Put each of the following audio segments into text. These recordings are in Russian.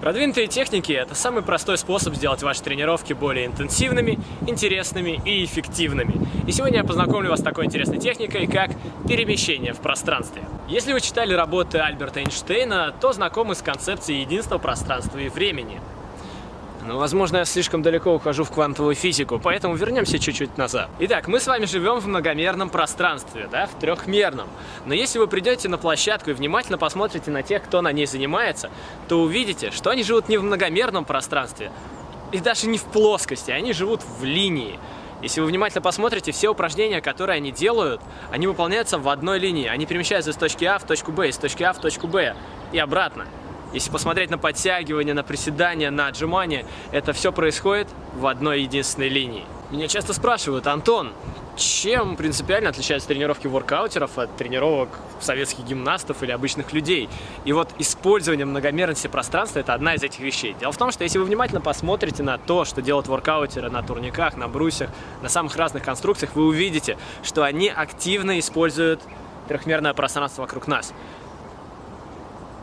Продвинутые техники – это самый простой способ сделать ваши тренировки более интенсивными, интересными и эффективными. И сегодня я познакомлю вас с такой интересной техникой, как перемещение в пространстве. Если вы читали работы Альберта Эйнштейна, то знакомы с концепцией единства пространства и времени. Но, возможно, я слишком далеко ухожу в квантовую физику, поэтому вернемся чуть-чуть назад. Итак, мы с вами живем в многомерном пространстве, да, в трехмерном. Но если вы придете на площадку и внимательно посмотрите на тех, кто на ней занимается, то увидите, что они живут не в многомерном пространстве, и даже не в плоскости, они живут в линии. Если вы внимательно посмотрите, все упражнения, которые они делают, они выполняются в одной линии. Они перемещаются из точки А в точку Б, из точки А в точку Б и обратно. Если посмотреть на подтягивание, на приседания, на отжимания, это все происходит в одной единственной линии. Меня часто спрашивают, Антон, чем принципиально отличаются тренировки воркаутеров от тренировок советских гимнастов или обычных людей? И вот использование многомерности пространства – это одна из этих вещей. Дело в том, что если вы внимательно посмотрите на то, что делают воркаутеры на турниках, на брусьях, на самых разных конструкциях, вы увидите, что они активно используют трехмерное пространство вокруг нас.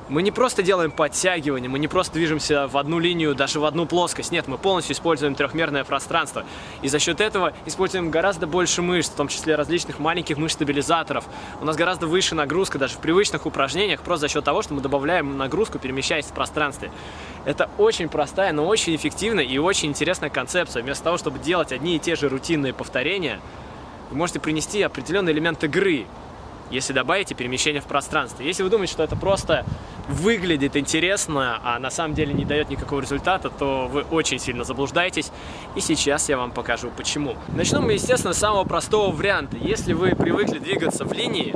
Мы не просто делаем подтягивания, мы не просто движемся в одну линию, даже в одну плоскость. Нет, мы полностью используем трехмерное пространство. И за счет этого используем гораздо больше мышц, в том числе различных маленьких мышц-стабилизаторов. У нас гораздо выше нагрузка даже в привычных упражнениях, просто за счет того, что мы добавляем нагрузку, перемещаясь в пространстве. Это очень простая, но очень эффективная и очень интересная концепция. Вместо того, чтобы делать одни и те же рутинные повторения, вы можете принести определенный элемент игры, если добавите перемещение в пространстве. Если вы думаете, что это просто выглядит интересно, а на самом деле не дает никакого результата, то вы очень сильно заблуждаетесь. И сейчас я вам покажу почему. Начнем мы, естественно, с самого простого варианта. Если вы привыкли двигаться в линии,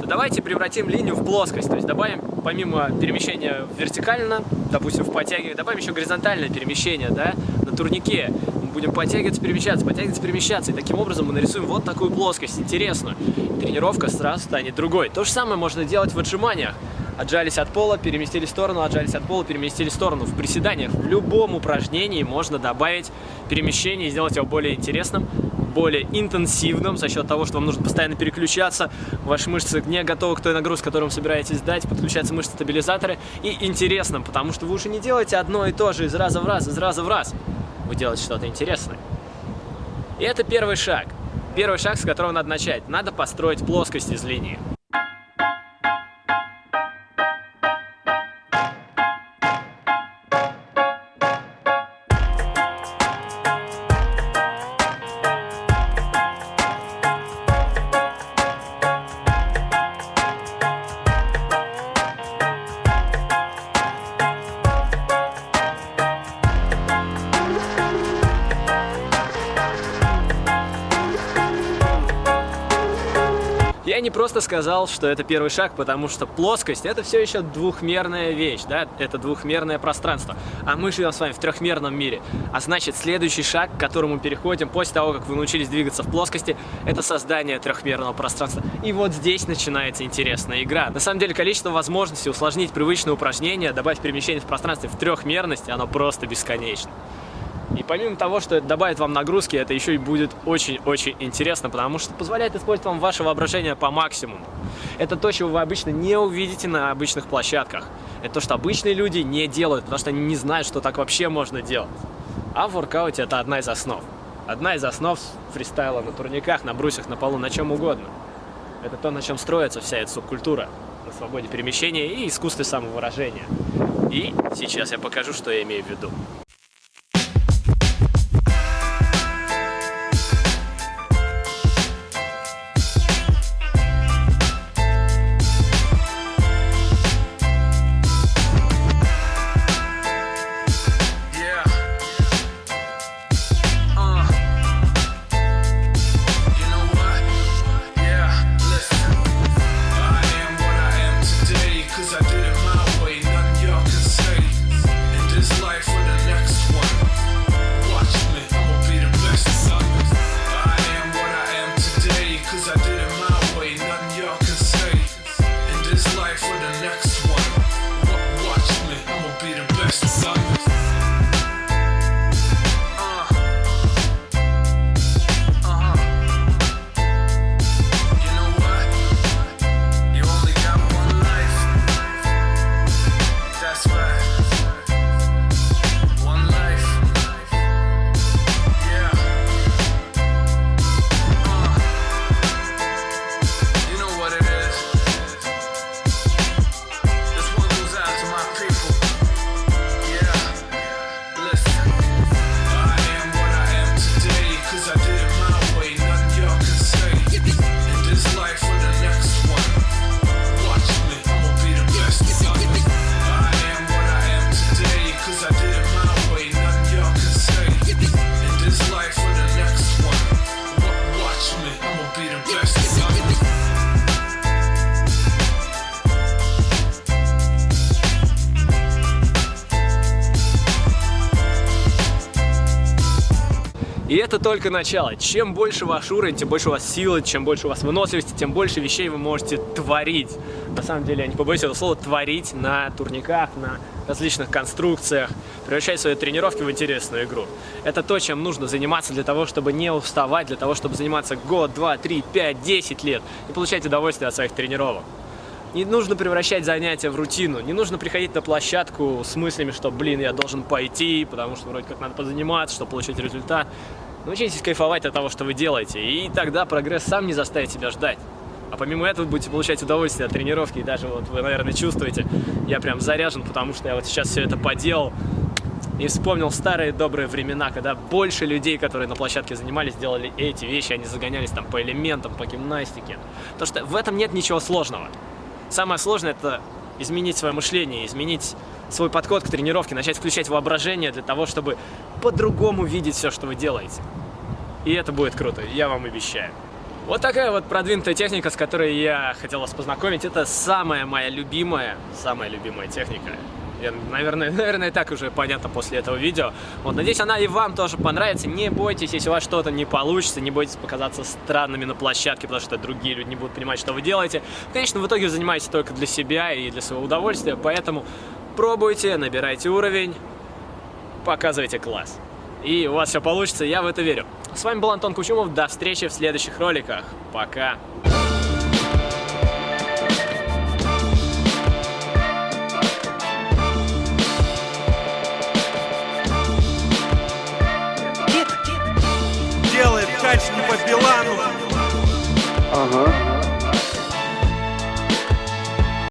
то давайте превратим линию в плоскость. То есть добавим, помимо перемещения вертикально, допустим, в подтягивании, добавим еще горизонтальное перемещение, да, на турнике. Будем подтягиваться, перемещаться, подтягиваться, перемещаться. И таким образом мы нарисуем вот такую плоскость, интересную. Тренировка сразу станет другой. То же самое можно делать в отжиманиях отжались от пола, переместили в сторону, отжались от пола, переместили в сторону. В приседаниях в любом упражнении можно добавить перемещение и сделать его более интересным, более интенсивным за счет того, что вам нужно постоянно переключаться, ваши мышцы не готовы к той нагрузке, которую вы собираетесь дать, подключаются мышцы-стабилизаторы, и интересным, потому что вы уже не делаете одно и то же из раза в раз, из раза в раз. Вы делаете что-то интересное. И это первый шаг. Первый шаг, с которого надо начать. Надо построить плоскость из линии. Я не просто сказал, что это первый шаг, потому что плоскость это все еще двухмерная вещь, да, это двухмерное пространство. А мы живем с вами в трехмерном мире. А значит, следующий шаг, к которому переходим после того, как вы научились двигаться в плоскости, это создание трехмерного пространства. И вот здесь начинается интересная игра. На самом деле, количество возможностей усложнить привычные упражнения, добавить перемещение в пространстве в трехмерности, оно просто бесконечно. И помимо того, что это добавит вам нагрузки, это еще и будет очень-очень интересно, потому что позволяет использовать вам ваше воображение по максимуму. Это то, чего вы обычно не увидите на обычных площадках. Это то, что обычные люди не делают, потому что они не знают, что так вообще можно делать. А в воркауте это одна из основ. Одна из основ фристайла на турниках, на брусьях, на полу, на чем угодно. Это то, на чем строится вся эта субкультура. На свободе перемещения и искусстве самовыражения. И сейчас я покажу, что я имею в виду. И это только начало. Чем больше ваш уровень, тем больше у вас силы, чем больше у вас выносливости, тем больше вещей вы можете творить. На самом деле, я не побоюсь этого слова, творить на турниках, на различных конструкциях, превращать свои тренировки в интересную игру. Это то, чем нужно заниматься для того, чтобы не уставать, для того, чтобы заниматься год, два, три, пять, десять лет и получать удовольствие от своих тренировок. Не нужно превращать занятия в рутину, не нужно приходить на площадку с мыслями, что, блин, я должен пойти, потому что вроде как надо позаниматься, чтобы получить результат. Научитесь кайфовать от того, что вы делаете, и тогда прогресс сам не заставит себя ждать. А помимо этого будете получать удовольствие от тренировки, и даже вот вы, наверное, чувствуете, я прям заряжен, потому что я вот сейчас все это поделал, и вспомнил старые добрые времена, когда больше людей, которые на площадке занимались, делали эти вещи, они загонялись там по элементам, по гимнастике. Потому что в этом нет ничего сложного. Самое сложное это изменить свое мышление, изменить свой подход к тренировке, начать включать воображение для того, чтобы по-другому видеть все, что вы делаете. И это будет круто, я вам обещаю. Вот такая вот продвинутая техника, с которой я хотел вас познакомить. Это самая моя любимая, самая любимая техника. Я, наверное, наверное, так уже понятно после этого видео. Вот, надеюсь, она и вам тоже понравится. Не бойтесь, если у вас что-то не получится, не бойтесь показаться странными на площадке, потому что другие люди не будут понимать, что вы делаете. Конечно, в итоге занимаетесь только для себя и для своего удовольствия, поэтому пробуйте, набирайте уровень, показывайте класс. И у вас все получится, я в это верю. С вами был Антон Кучумов, до встречи в следующих роликах. Пока!